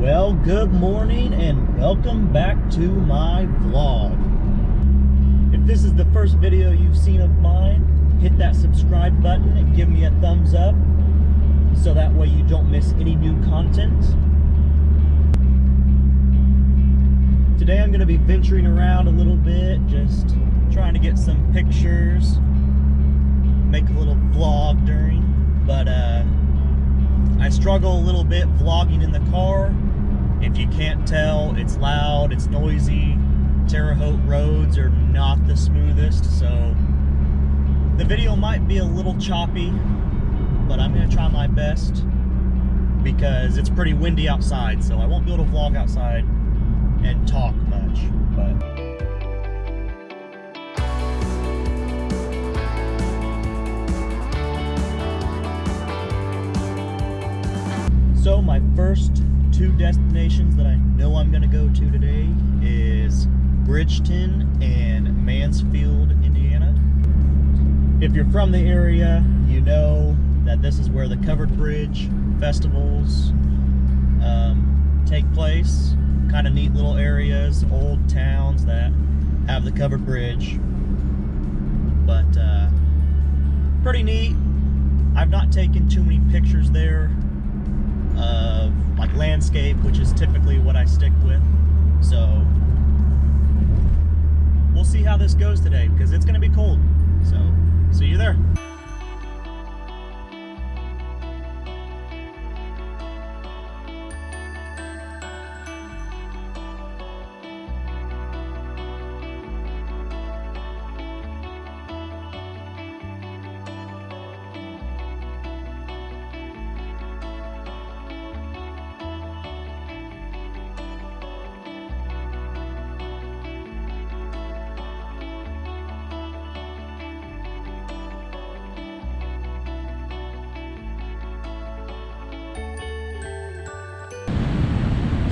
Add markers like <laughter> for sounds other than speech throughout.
Well, good morning and welcome back to my vlog. If this is the first video you've seen of mine, hit that subscribe button and give me a thumbs up so that way you don't miss any new content. Today I'm going to be venturing around a little bit, just trying to get some pictures, make a little vlog during, but uh, I struggle a little bit vlogging in the car. If you can't tell, it's loud, it's noisy. Terre Haute roads are not the smoothest, so the video might be a little choppy, but I'm gonna try my best because it's pretty windy outside, so I won't be able to vlog outside and talk much, but So my first two destinations that I know I'm gonna go to today is Bridgeton and Mansfield, Indiana. If you're from the area, you know that this is where the Covered Bridge festivals um, take place. Kind of neat little areas, old towns that have the Covered Bridge. But uh, pretty neat. I've not taken too many pictures there of like landscape, which is typically what I stick with. So we'll see how this goes today because it's going to be cold. So see you there.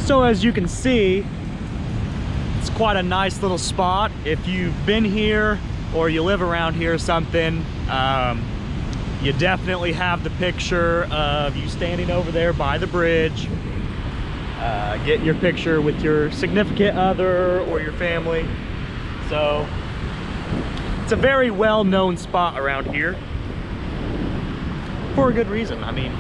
So as you can see, it's quite a nice little spot. If you've been here or you live around here or something, um, you definitely have the picture of you standing over there by the bridge, uh, getting your picture with your significant other or your family. So it's a very well-known spot around here for a good reason. I mean,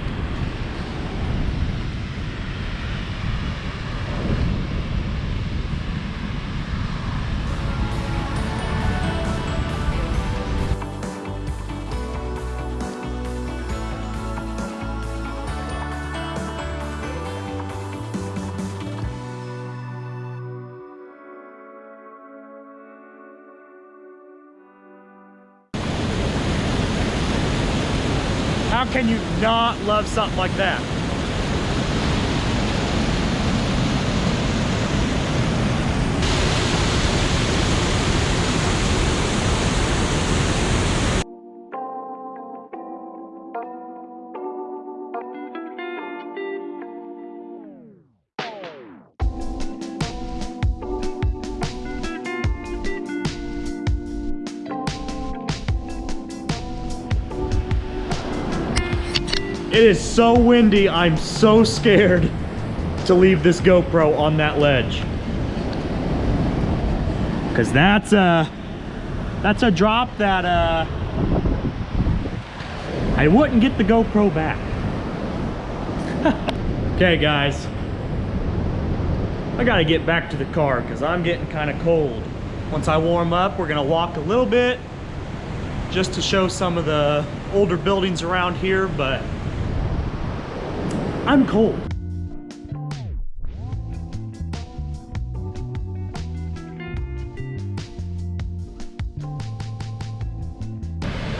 How can you not love something like that? It is so windy, I'm so scared to leave this GoPro on that ledge. Cause that's a, that's a drop that uh, I wouldn't get the GoPro back. <laughs> okay guys, I gotta get back to the car because I'm getting kind of cold. Once I warm up, we're gonna walk a little bit just to show some of the older buildings around here, but I'm cold.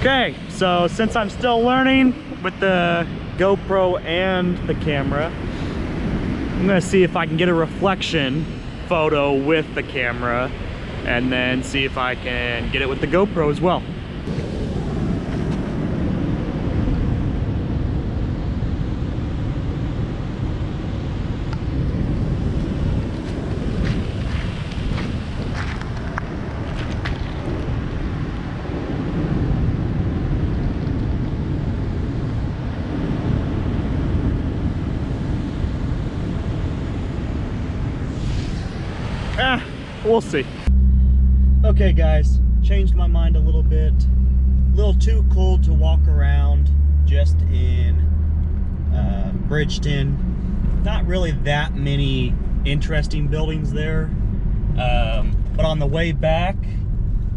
Okay, so since I'm still learning with the GoPro and the camera, I'm gonna see if I can get a reflection photo with the camera and then see if I can get it with the GoPro as well. We'll see. Okay guys, changed my mind a little bit. A little too cold to walk around just in uh, Bridgeton. Not really that many interesting buildings there. Um, but on the way back,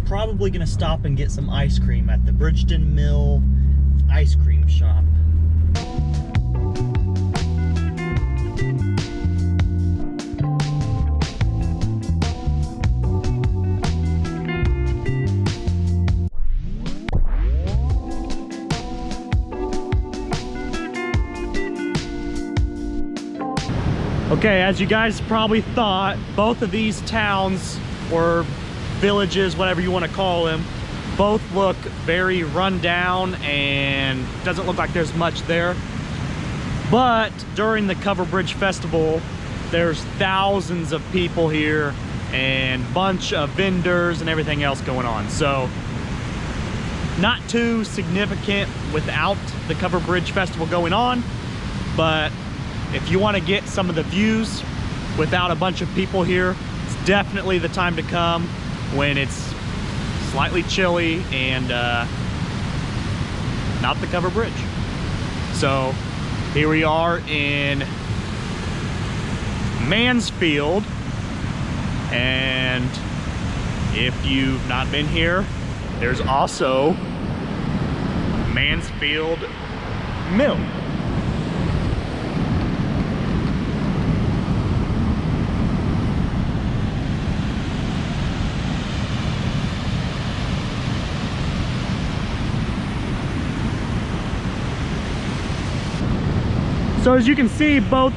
probably gonna stop and get some ice cream at the Bridgeton Mill ice cream shop. Okay, as you guys probably thought, both of these towns or villages, whatever you want to call them, both look very run down and doesn't look like there's much there. But during the Cover Bridge Festival, there's thousands of people here and bunch of vendors and everything else going on. So not too significant without the Cover Bridge Festival going on, but if you want to get some of the views without a bunch of people here, it's definitely the time to come when it's slightly chilly and uh, not the cover bridge. So here we are in Mansfield and if you've not been here, there's also Mansfield Mill. So as you can see, both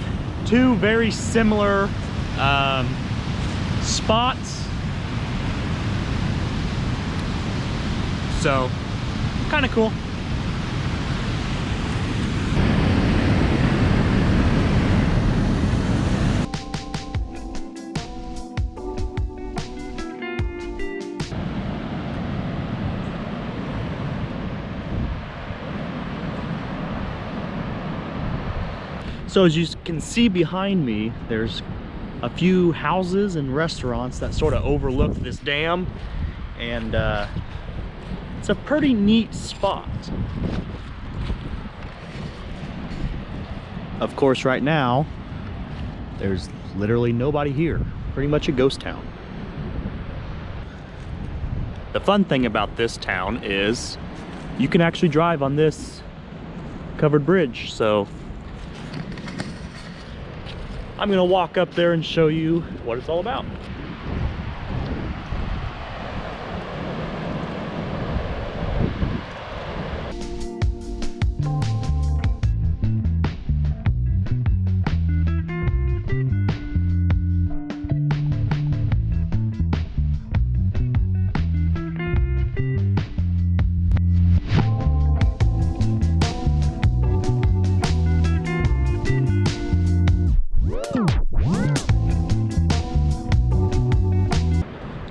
two very similar um, spots. So, kind of cool. So as you can see behind me, there's a few houses and restaurants that sort of overlook this dam. And uh, it's a pretty neat spot. Of course, right now, there's literally nobody here. Pretty much a ghost town. The fun thing about this town is you can actually drive on this covered bridge. So I'm gonna walk up there and show you what it's all about.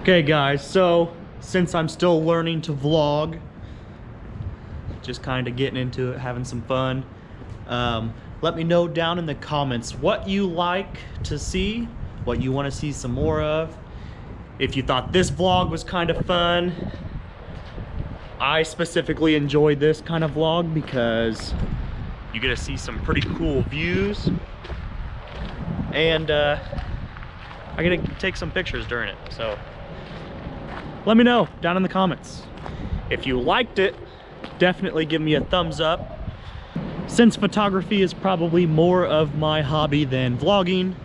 Okay guys, so since I'm still learning to vlog, just kind of getting into it, having some fun, um, let me know down in the comments what you like to see, what you want to see some more of. If you thought this vlog was kind of fun, I specifically enjoyed this kind of vlog because you get to see some pretty cool views and uh, I get to take some pictures during it. So let me know down in the comments. If you liked it, definitely give me a thumbs up. Since photography is probably more of my hobby than vlogging,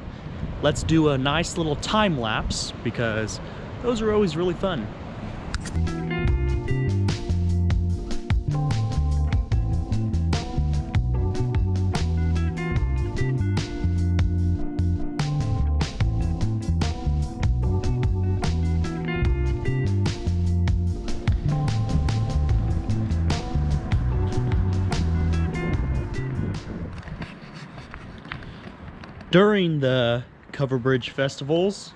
let's do a nice little time lapse because those are always really fun. During the cover bridge festivals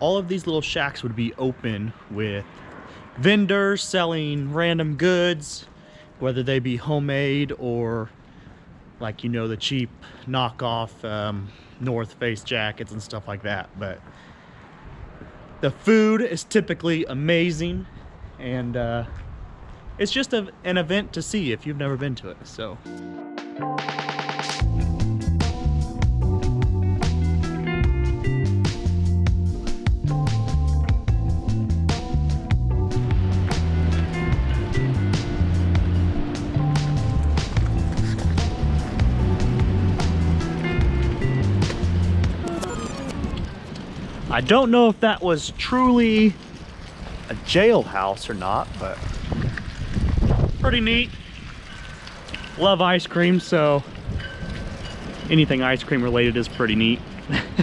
all of these little shacks would be open with vendors selling random goods whether they be homemade or like you know the cheap knockoff um, north face jackets and stuff like that but The food is typically amazing, and uh, it's just a, an event to see if you've never been to it. So. I don't know if that was truly a jailhouse or not, but pretty neat. Love ice cream, so anything ice cream related is pretty neat.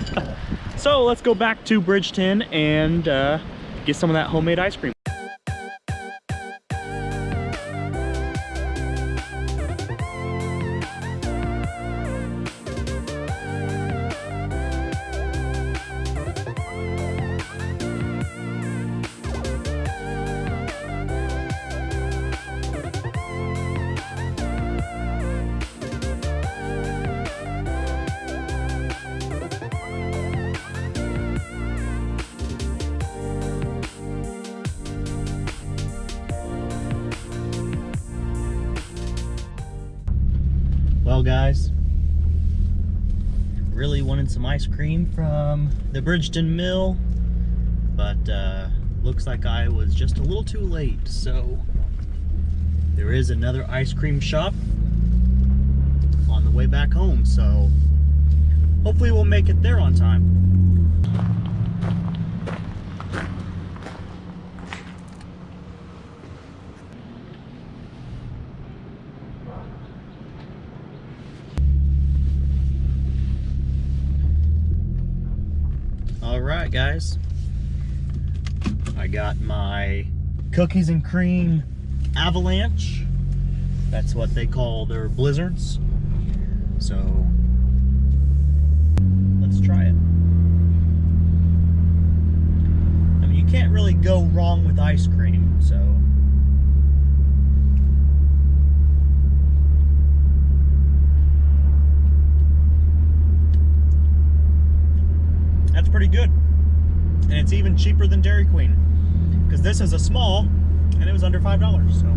<laughs> so let's go back to Bridgeton and uh, get some of that homemade ice cream. Guys, really wanted some ice cream from the Bridgeton Mill, but uh, looks like I was just a little too late. So there is another ice cream shop on the way back home. So hopefully we'll make it there on time. All right, guys. I got my cookies and cream avalanche. That's what they call their blizzards. So let's try it. I mean, you can't really go wrong with ice cream, so. That's pretty good. And it's even cheaper than Dairy Queen. Because this is a small, and it was under $5, so.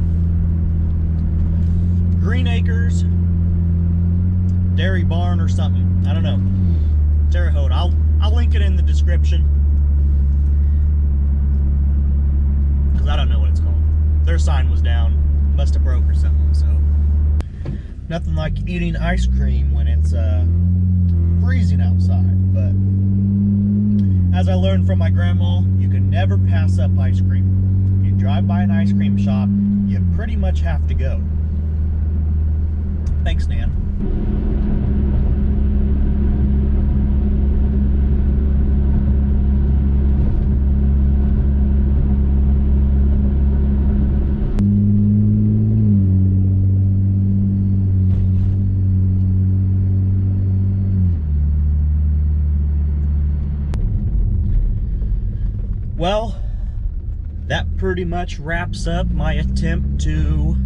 Green Acres, Dairy Barn or something. I don't know. Terre Haute. I'll, I'll link it in the description. Because I don't know what it's called. Their sign was down. Must have broke or something, so. Nothing like eating ice cream when it's uh, freezing outside, but as I learned from my grandma, you can never pass up ice cream. If you drive by an ice cream shop, you pretty much have to go. Thanks, Nan. Well, that pretty much wraps up my attempt to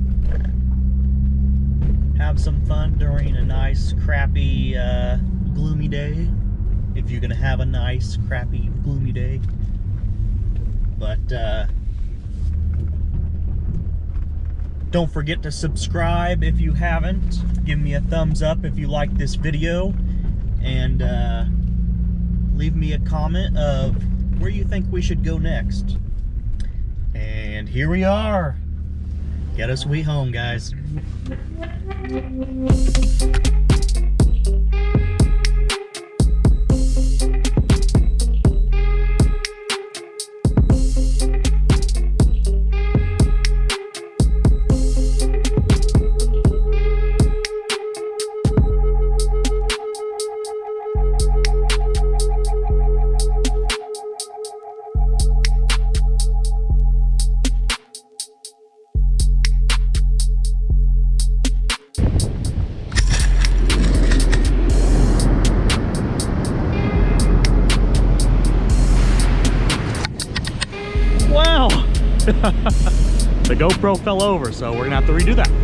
have some fun during a nice, crappy, uh, gloomy day. If you're gonna have a nice, crappy, gloomy day. But, uh, don't forget to subscribe if you haven't. Give me a thumbs up if you like this video. And, uh, leave me a comment of where you think we should go next. And here we are. Get us we home, guys. <laughs> the GoPro fell over, so we're gonna have to redo that.